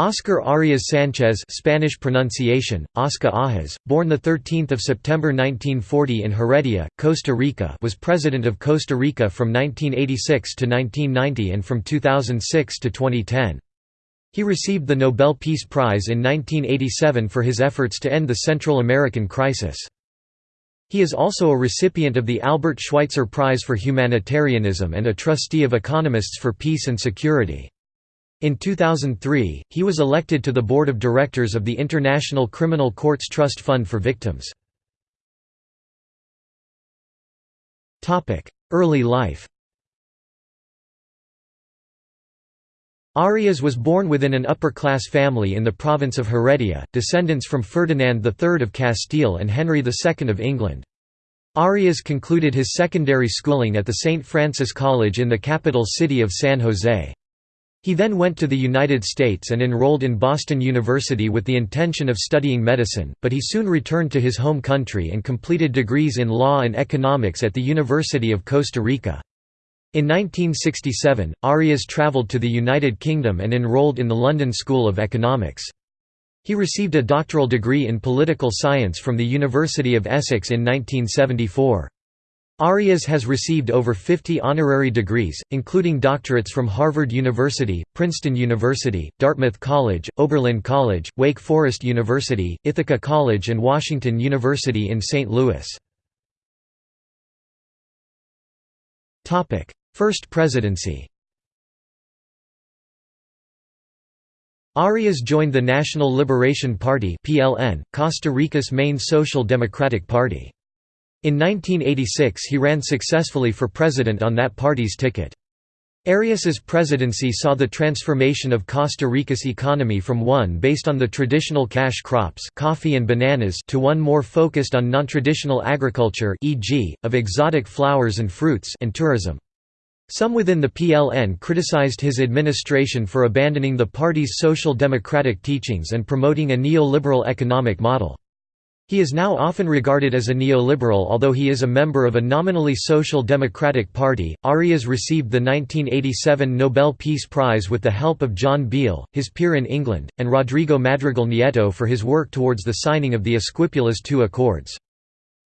Oscar Arias Sanchez Spanish pronunciation, Oscar Ajas, born 13 September 1940 in Heredia, Costa Rica was President of Costa Rica from 1986 to 1990 and from 2006 to 2010. He received the Nobel Peace Prize in 1987 for his efforts to end the Central American crisis. He is also a recipient of the Albert Schweitzer Prize for Humanitarianism and a trustee of Economists for Peace and Security. In 2003, he was elected to the board of directors of the International Criminal Courts Trust Fund for Victims. Early life Arias was born within an upper-class family in the province of Heredia, descendants from Ferdinand III of Castile and Henry II of England. Arias concluded his secondary schooling at the St. Francis College in the capital city of San Jose. He then went to the United States and enrolled in Boston University with the intention of studying medicine, but he soon returned to his home country and completed degrees in law and economics at the University of Costa Rica. In 1967, Arias traveled to the United Kingdom and enrolled in the London School of Economics. He received a doctoral degree in political science from the University of Essex in 1974. Arias has received over 50 honorary degrees, including doctorates from Harvard University, Princeton University, Dartmouth College, Oberlin College, Wake Forest University, Ithaca College and Washington University in St. Louis. First presidency Arias joined the National Liberation Party Costa Rica's main social democratic party. In 1986 he ran successfully for president on that party's ticket. Arias's presidency saw the transformation of Costa Rica's economy from one based on the traditional cash crops coffee and bananas to one more focused on non-traditional agriculture e.g., of exotic flowers and fruits and tourism. Some within the PLN criticized his administration for abandoning the party's social democratic teachings and promoting a neoliberal economic model. He is now often regarded as a neoliberal although he is a member of a nominally social democratic party. Arias received the 1987 Nobel Peace Prize with the help of John Biehl, his peer in England, and Rodrigo Madrigal Nieto for his work towards the signing of the Esquipulas II Accords.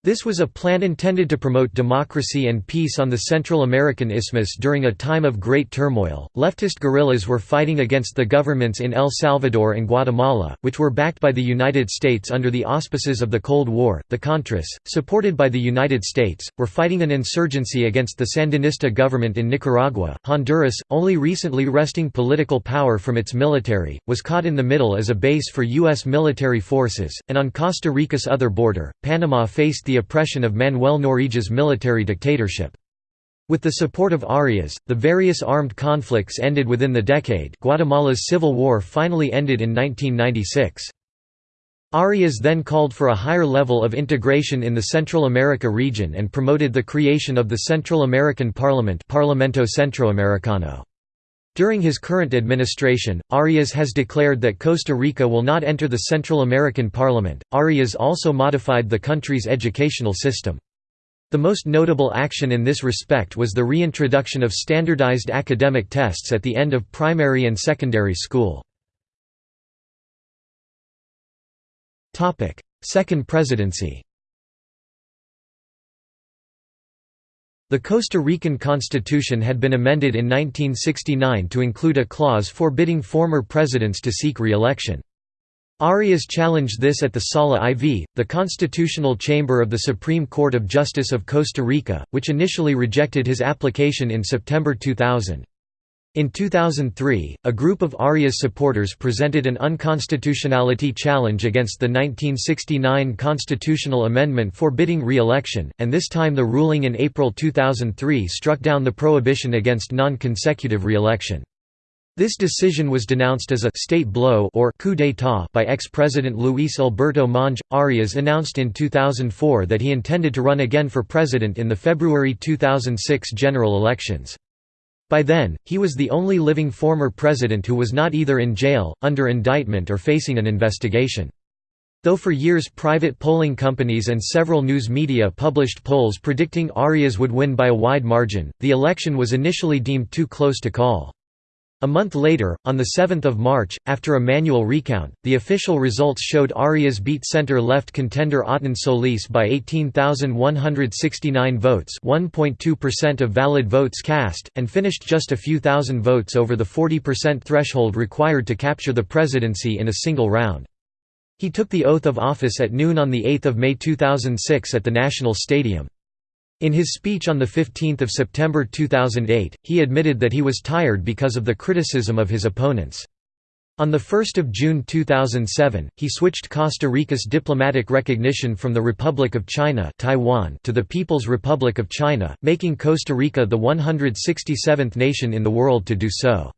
This was a plan intended to promote democracy and peace on the Central American Isthmus during a time of great turmoil. Leftist guerrillas were fighting against the governments in El Salvador and Guatemala, which were backed by the United States under the auspices of the Cold War. The Contras, supported by the United States, were fighting an insurgency against the Sandinista government in Nicaragua. Honduras, only recently wresting political power from its military, was caught in the middle as a base for U.S. military forces, and on Costa Rica's other border, Panama faced the the oppression of Manuel Noriega's military dictatorship. With the support of Arias, the various armed conflicts ended within the decade Guatemala's civil war finally ended in 1996. Arias then called for a higher level of integration in the Central America region and promoted the creation of the Central American Parliament Parlamento Centroamericano. During his current administration, Arias has declared that Costa Rica will not enter the Central American Parliament. Arias also modified the country's educational system. The most notable action in this respect was the reintroduction of standardized academic tests at the end of primary and secondary school. Second presidency The Costa Rican constitution had been amended in 1969 to include a clause forbidding former presidents to seek re-election. Arias challenged this at the Sala IV, the constitutional chamber of the Supreme Court of Justice of Costa Rica, which initially rejected his application in September 2000. In 2003, a group of Arias supporters presented an unconstitutionality challenge against the 1969 constitutional amendment forbidding re-election, and this time the ruling in April 2003 struck down the prohibition against non-consecutive re-election. This decision was denounced as a «state blow» or «coup d'état» by ex-president Luis Alberto Monge. Arias announced in 2004 that he intended to run again for president in the February 2006 general elections. By then, he was the only living former president who was not either in jail, under indictment or facing an investigation. Though for years private polling companies and several news media published polls predicting Arias would win by a wide margin, the election was initially deemed too close to call. A month later, on 7 March, after a manual recount, the official results showed Arias beat center-left contender Ottón Solís by 18,169 votes 1.2% of valid votes cast, and finished just a few thousand votes over the 40% threshold required to capture the presidency in a single round. He took the oath of office at noon on 8 May 2006 at the National Stadium. In his speech on 15 September 2008, he admitted that he was tired because of the criticism of his opponents. On 1 June 2007, he switched Costa Rica's diplomatic recognition from the Republic of China Taiwan to the People's Republic of China, making Costa Rica the 167th nation in the world to do so.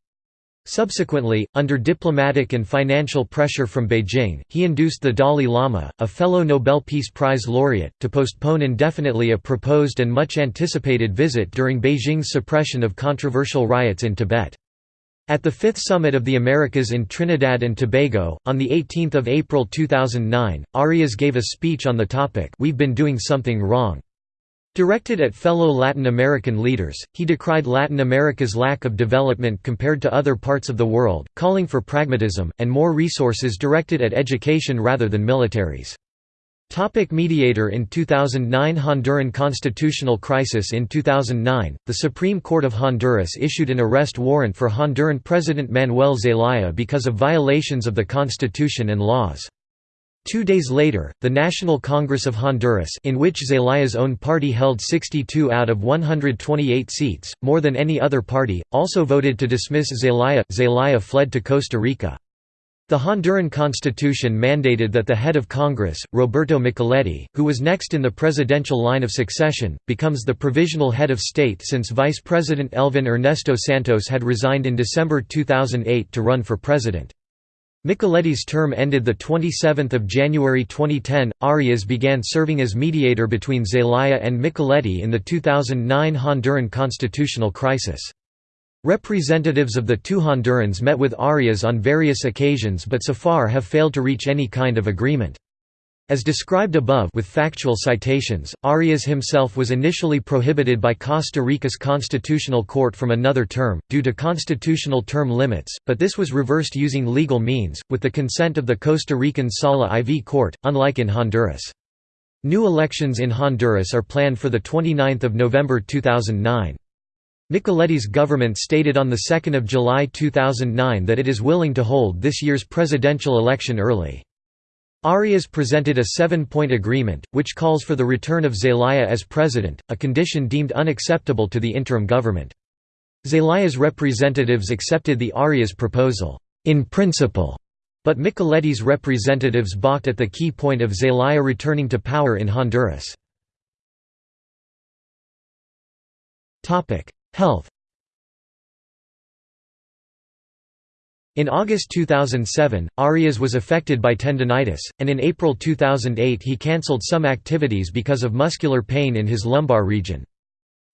Subsequently, under diplomatic and financial pressure from Beijing, he induced the Dalai Lama, a fellow Nobel Peace Prize laureate, to postpone indefinitely a proposed and much anticipated visit during Beijing's suppression of controversial riots in Tibet. At the Fifth Summit of the Americas in Trinidad and Tobago, on 18 April 2009, Arias gave a speech on the topic We've been doing something wrong. Directed at fellow Latin American leaders, he decried Latin America's lack of development compared to other parts of the world, calling for pragmatism, and more resources directed at education rather than militaries. Topic mediator In 2009 Honduran constitutional crisis In 2009, the Supreme Court of Honduras issued an arrest warrant for Honduran President Manuel Zelaya because of violations of the constitution and laws. Two days later, the National Congress of Honduras in which Zelaya's own party held 62 out of 128 seats, more than any other party, also voted to dismiss Zelaya. Zelaya fled to Costa Rica. The Honduran constitution mandated that the head of Congress, Roberto Micheletti, who was next in the presidential line of succession, becomes the provisional head of state since Vice President Elvin Ernesto Santos had resigned in December 2008 to run for president. Micheletti's term ended 27 January 2010. Arias began serving as mediator between Zelaya and Micheletti in the 2009 Honduran constitutional crisis. Representatives of the two Hondurans met with Arias on various occasions but so far have failed to reach any kind of agreement. As described above with factual citations, Arias himself was initially prohibited by Costa Rica's constitutional court from another term, due to constitutional term limits, but this was reversed using legal means, with the consent of the Costa Rican Sala IV court, unlike in Honduras. New elections in Honduras are planned for 29 November 2009. Micheletti's government stated on 2 July 2009 that it is willing to hold this year's presidential election early. Arias presented a seven-point agreement, which calls for the return of Zelaya as president, a condition deemed unacceptable to the interim government. Zelaya's representatives accepted the Arias proposal, in principle, but Micheletti's representatives balked at the key point of Zelaya returning to power in Honduras. Health In August 2007, Arias was affected by tendonitis, and in April 2008 he cancelled some activities because of muscular pain in his lumbar region.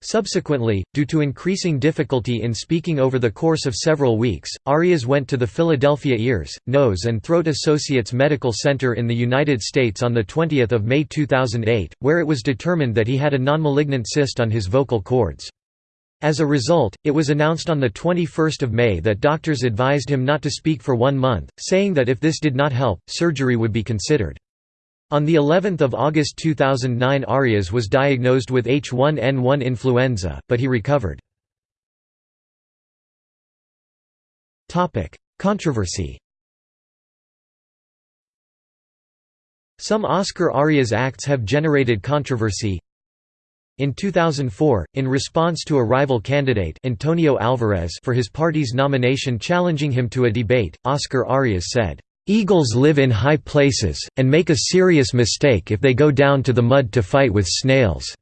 Subsequently, due to increasing difficulty in speaking over the course of several weeks, Arias went to the Philadelphia Ears, Nose and Throat Associates Medical Center in the United States on 20 May 2008, where it was determined that he had a non-malignant cyst on his vocal cords. As a result, it was announced on 21 May that doctors advised him not to speak for one month, saying that if this did not help, surgery would be considered. On the 11th of August 2009 Arias was diagnosed with H1N1 influenza, but he recovered. Controversy Some Oscar Arias acts have generated controversy in 2004, in response to a rival candidate Antonio Alvarez for his party's nomination challenging him to a debate, Oscar Arias said, "'Eagles live in high places, and make a serious mistake if they go down to the mud to fight with snails."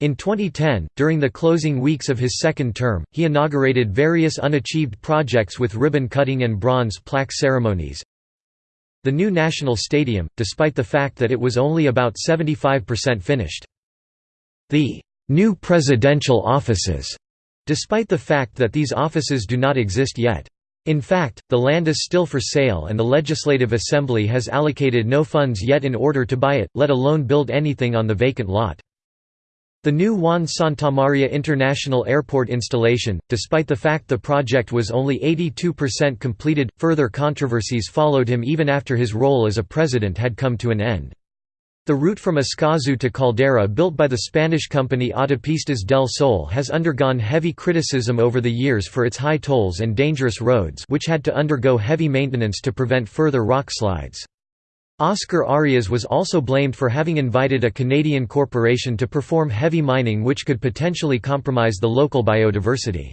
In 2010, during the closing weeks of his second term, he inaugurated various unachieved projects with ribbon-cutting and bronze plaque ceremonies. The new National Stadium, despite the fact that it was only about 75% finished. The new presidential offices, despite the fact that these offices do not exist yet. In fact, the land is still for sale and the Legislative Assembly has allocated no funds yet in order to buy it, let alone build anything on the vacant lot. The new Juan Santamaria International Airport installation, despite the fact the project was only 82% completed, further controversies followed him even after his role as a president had come to an end. The route from Escazú to Caldera built by the Spanish company Autopistas del Sol has undergone heavy criticism over the years for its high tolls and dangerous roads which had to undergo heavy maintenance to prevent further rock slides. Oscar Arias was also blamed for having invited a Canadian corporation to perform heavy mining which could potentially compromise the local biodiversity.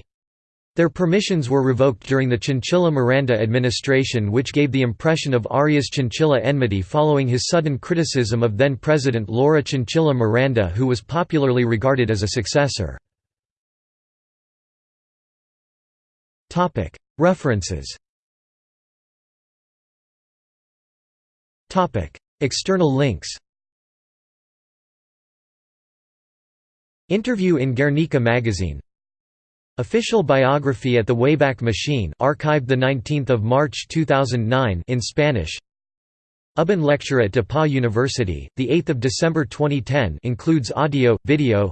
Their permissions were revoked during the Chinchilla Miranda administration which gave the impression of Arias' Chinchilla enmity following his sudden criticism of then-President Laura Chinchilla Miranda who was popularly regarded as a successor. References External links Interview in Guernica magazine. Official biography at the Wayback Machine archived 19 March 2009 in Spanish. Ubben lecture at DePauw University, 8 December 2010 includes audio, video.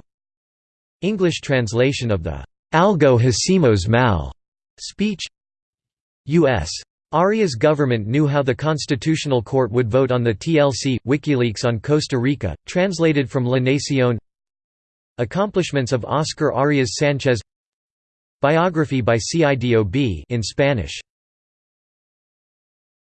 English translation of the «Algo hacemos mal» speech. U.S. Arias government knew how the Constitutional Court would vote on the TLC, WikiLeaks on Costa Rica, translated from La Nación Accomplishments of Oscar Arias Sanchez. Biography by CIDOB in Spanish